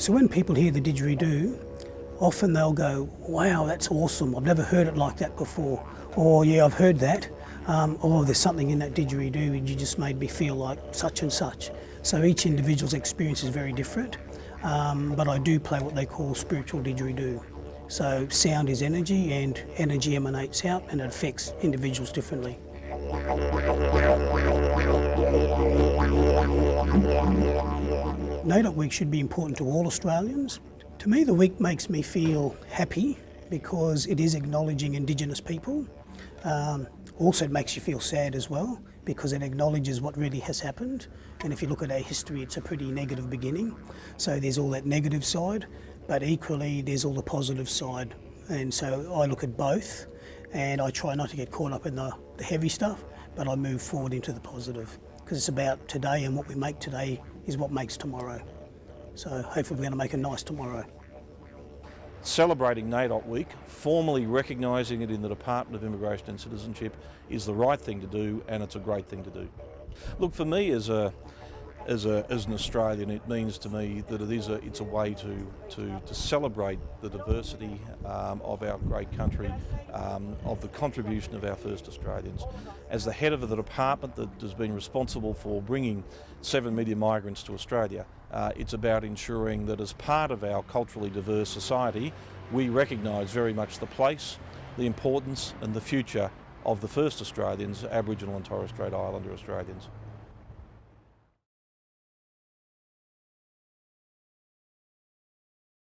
So when people hear the didgeridoo, often they'll go, wow, that's awesome, I've never heard it like that before. Or yeah, I've heard that. Um, or there's something in that didgeridoo and you just made me feel like such and such. So each individual's experience is very different. Um, but I do play what they call spiritual didgeridoo. So sound is energy and energy emanates out and it affects individuals differently. NAIDOC Week should be important to all Australians. To me the week makes me feel happy because it is acknowledging Indigenous people. Um, also it makes you feel sad as well because it acknowledges what really has happened and if you look at our history it's a pretty negative beginning. So there's all that negative side but equally there's all the positive side and so I look at both and I try not to get caught up in the, the heavy stuff but I move forward into the positive because it's about today and what we make today is what makes tomorrow. So hopefully we're going to make a nice tomorrow. Celebrating NAIDOC Week, formally recognising it in the Department of Immigration and Citizenship is the right thing to do and it's a great thing to do. Look, for me as a as, a, as an Australian, it means to me that it is a, it's a way to, to, to celebrate the diversity um, of our great country, um, of the contribution of our first Australians. As the head of the department that has been responsible for bringing seven million migrants to Australia, uh, it's about ensuring that as part of our culturally diverse society, we recognise very much the place, the importance and the future of the first Australians, Aboriginal and Torres Strait Islander Australians.